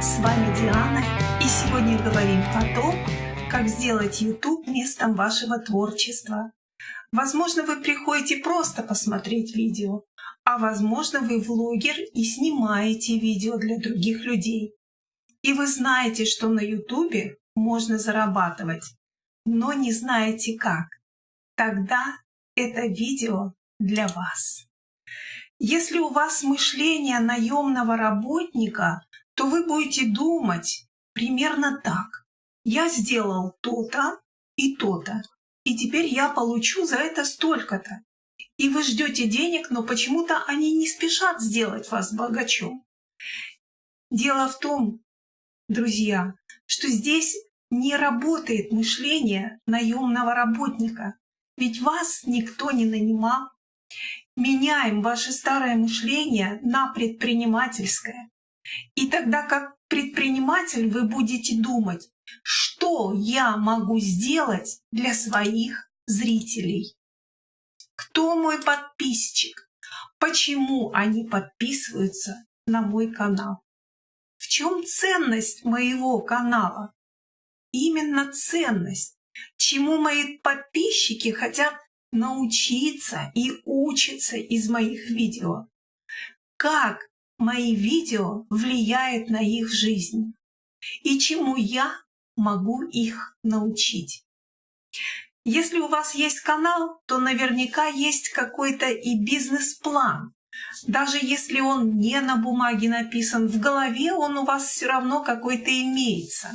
С вами Диана, и сегодня говорим о том, как сделать YouTube местом вашего творчества. Возможно, вы приходите просто посмотреть видео, а возможно, вы влогер и снимаете видео для других людей. И вы знаете, что на YouTube можно зарабатывать, но не знаете как. Тогда это видео для вас. Если у вас мышление наемного работника, то вы будете думать примерно так. Я сделал то-то и то-то, и теперь я получу за это столько-то. И вы ждете денег, но почему-то они не спешат сделать вас богачом. Дело в том, друзья, что здесь не работает мышление наемного работника, ведь вас никто не нанимал. Меняем ваше старое мышление на предпринимательское. И тогда как предприниматель вы будете думать, что я могу сделать для своих зрителей. Кто мой подписчик? Почему они подписываются на мой канал? В чем ценность моего канала? Именно ценность. Чему мои подписчики хотят научиться и учиться из моих видео? Как мои видео влияют на их жизнь? И чему я могу их научить? Если у вас есть канал, то наверняка есть какой-то и бизнес-план. Даже если он не на бумаге написан, в голове он у вас все равно какой-то имеется.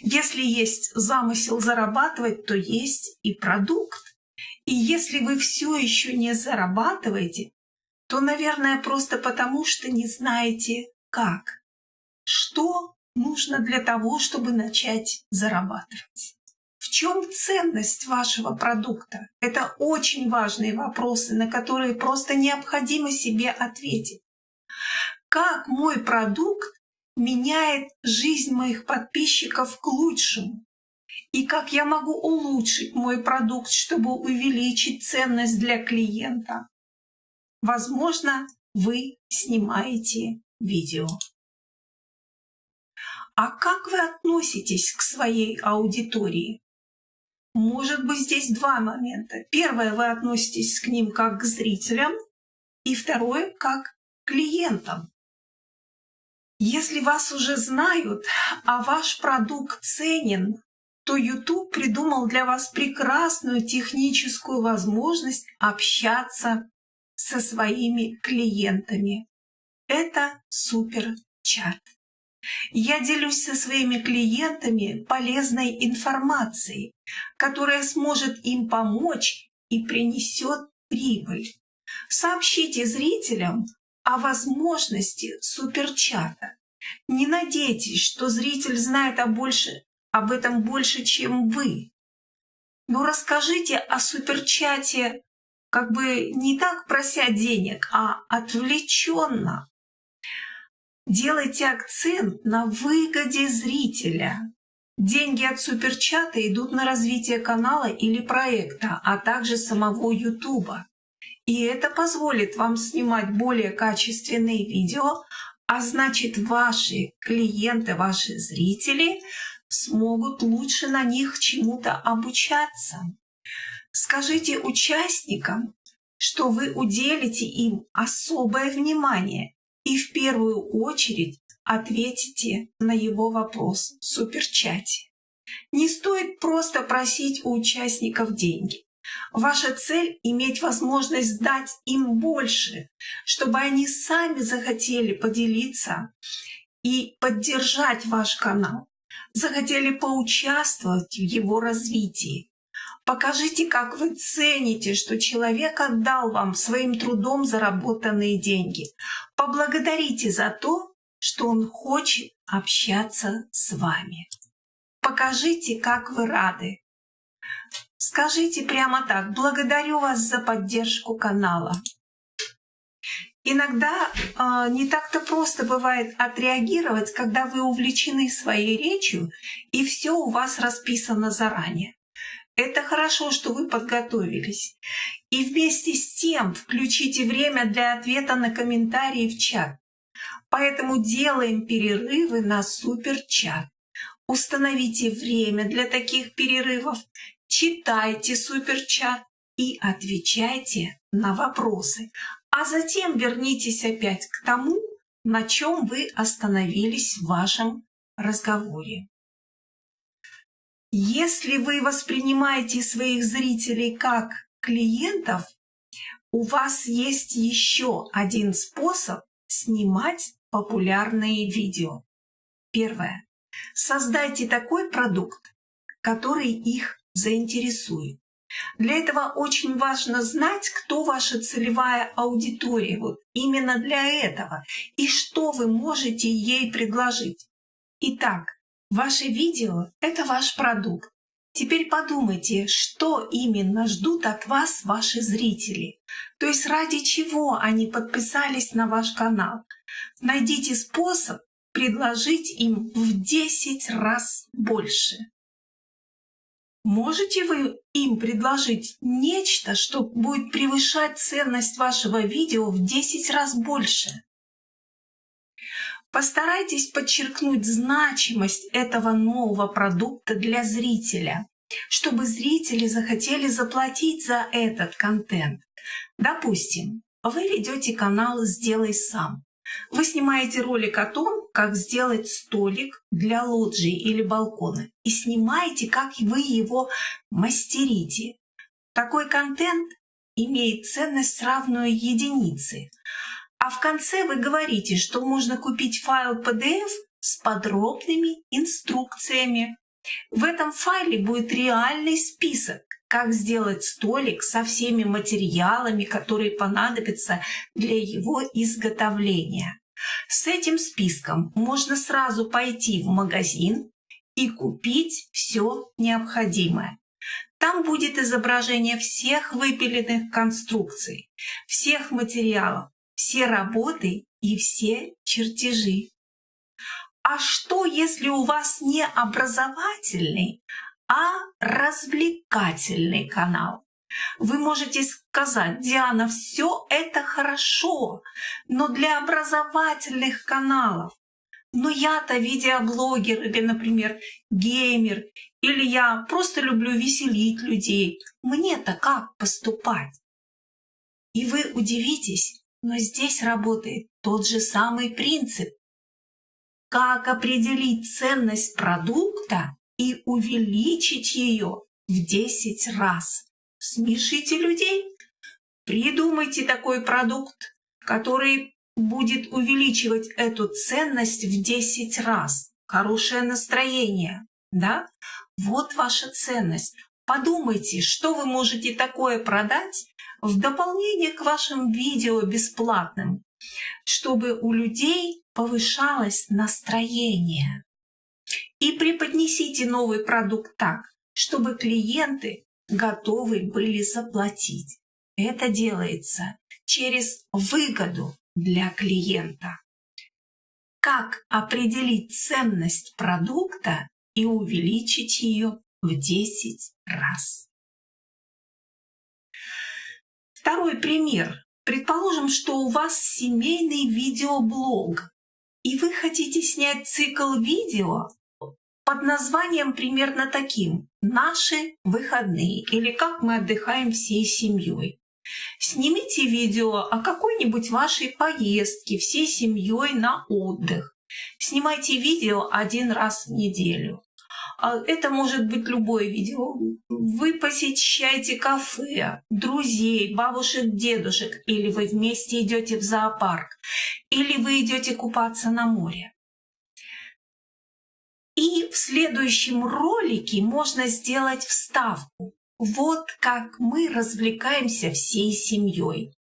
Если есть замысел зарабатывать, то есть и продукт. И если вы все еще не зарабатываете, то, наверное, просто потому, что не знаете как. Что нужно для того, чтобы начать зарабатывать? В чем ценность вашего продукта? Это очень важные вопросы, на которые просто необходимо себе ответить. Как мой продукт меняет жизнь моих подписчиков к лучшему. И как я могу улучшить мой продукт, чтобы увеличить ценность для клиента. Возможно, вы снимаете видео. А как вы относитесь к своей аудитории? Может быть, здесь два момента. Первое, вы относитесь к ним как к зрителям, и второе, как к клиентам. Если вас уже знают, а ваш продукт ценен, то YouTube придумал для вас прекрасную техническую возможность общаться со своими клиентами. Это суперчат. Я делюсь со своими клиентами полезной информацией, которая сможет им помочь и принесет прибыль. Сообщите зрителям о возможности суперчата. Не надейтесь, что зритель знает о больше, об этом больше, чем вы. Но расскажите о суперчате как бы не так прося денег, а отвлеченно. Делайте акцент на выгоде зрителя. Деньги от суперчата идут на развитие канала или проекта, а также самого Ютуба. И это позволит вам снимать более качественные видео, а значит ваши клиенты, ваши зрители смогут лучше на них чему-то обучаться. Скажите участникам, что вы уделите им особое внимание и в первую очередь ответите на его вопрос в суперчате. Не стоит просто просить у участников деньги. Ваша цель — иметь возможность дать им больше, чтобы они сами захотели поделиться и поддержать ваш канал, захотели поучаствовать в его развитии. Покажите, как вы цените, что человек отдал вам своим трудом заработанные деньги. Поблагодарите за то, что он хочет общаться с вами. Покажите, как вы рады, Скажите прямо так, благодарю вас за поддержку канала. Иногда э, не так-то просто бывает отреагировать, когда вы увлечены своей речью и все у вас расписано заранее. Это хорошо, что вы подготовились. И вместе с тем включите время для ответа на комментарии в чат. Поэтому делаем перерывы на суперчат. Установите время для таких перерывов, читайте суперчат и отвечайте на вопросы. А затем вернитесь опять к тому, на чем вы остановились в вашем разговоре. Если вы воспринимаете своих зрителей как клиентов, у вас есть еще один способ снимать популярные видео. Первое. Создайте такой продукт, который их заинтересует. Для этого очень важно знать, кто ваша целевая аудитория, вот именно для этого, и что вы можете ей предложить. Итак, ваше видео – это ваш продукт. Теперь подумайте, что именно ждут от вас ваши зрители. То есть ради чего они подписались на ваш канал. Найдите способ предложить им в 10 раз больше. Можете вы им предложить нечто, что будет превышать ценность вашего видео в 10 раз больше? Постарайтесь подчеркнуть значимость этого нового продукта для зрителя, чтобы зрители захотели заплатить за этот контент. Допустим, вы ведете канал «Сделай сам». Вы снимаете ролик о том, как сделать столик для лоджии или балкона и снимаете, как вы его мастерите. Такой контент имеет ценность равную единице. А в конце вы говорите, что можно купить файл PDF с подробными инструкциями. В этом файле будет реальный список, как сделать столик со всеми материалами, которые понадобятся для его изготовления. С этим списком можно сразу пойти в магазин и купить все необходимое. Там будет изображение всех выпиленных конструкций, всех материалов, все работы и все чертежи. А что, если у вас не образовательный, а развлекательный канал? Вы можете сказать, Диана, все это хорошо, но для образовательных каналов. Но я-то видеоблогер или, например, геймер, или я просто люблю веселить людей. Мне-то как поступать? И вы удивитесь, но здесь работает тот же самый принцип. Как определить ценность продукта и увеличить ее в 10 раз? Смешите людей. Придумайте такой продукт, который будет увеличивать эту ценность в 10 раз. Хорошее настроение, да? Вот ваша ценность. Подумайте, что вы можете такое продать в дополнение к вашим видео бесплатным, чтобы у людей повышалось настроение. И преподнесите новый продукт так, чтобы клиенты готовы были заплатить. Это делается через выгоду для клиента. Как определить ценность продукта и увеличить ее в 10 раз? Второй пример. Предположим, что у вас семейный видеоблог, и вы хотите снять цикл видео под названием примерно таким «Наши выходные» или «Как мы отдыхаем всей семьей». Снимите видео о какой-нибудь вашей поездке всей семьей на отдых. Снимайте видео один раз в неделю. А это может быть любое видео. Вы посещаете кафе, друзей, бабушек, дедушек, или вы вместе идете в зоопарк, или вы идете купаться на море. И в следующем ролике можно сделать вставку. Вот как мы развлекаемся всей семьей.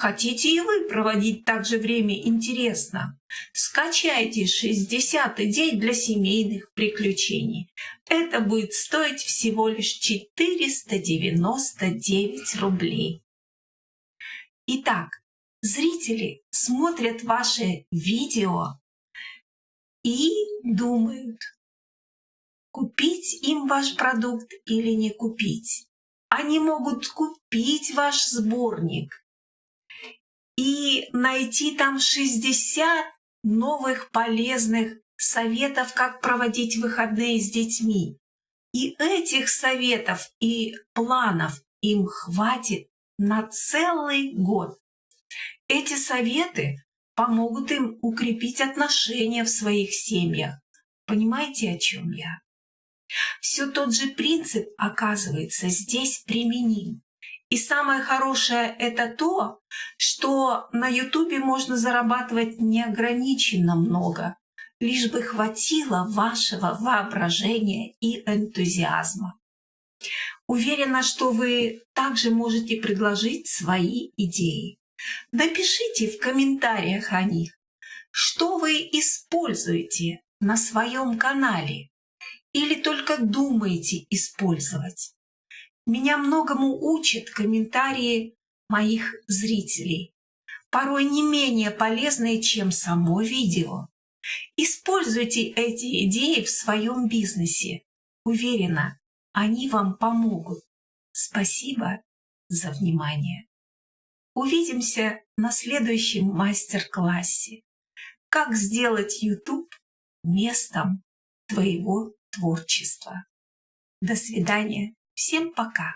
Хотите и вы проводить так же время интересно? Скачайте 60 идей для семейных приключений. Это будет стоить всего лишь 499 рублей. Итак, зрители смотрят ваши видео и думают, купить им ваш продукт или не купить. Они могут купить ваш сборник и найти там 60 новых полезных советов, как проводить выходные с детьми. И этих советов и планов им хватит на целый год. Эти советы помогут им укрепить отношения в своих семьях. Понимаете, о чем я? Все тот же принцип, оказывается, здесь применим. И самое хорошее это то, что на Ютубе можно зарабатывать неограниченно много, лишь бы хватило вашего воображения и энтузиазма. Уверена, что вы также можете предложить свои идеи. Напишите в комментариях о них, что вы используете на своем канале или только думаете использовать. Меня многому учат комментарии моих зрителей, порой не менее полезные, чем само видео. Используйте эти идеи в своем бизнесе. Уверена, они вам помогут. Спасибо за внимание. Увидимся на следующем мастер-классе. Как сделать YouTube местом твоего творчества. До свидания. Всем пока.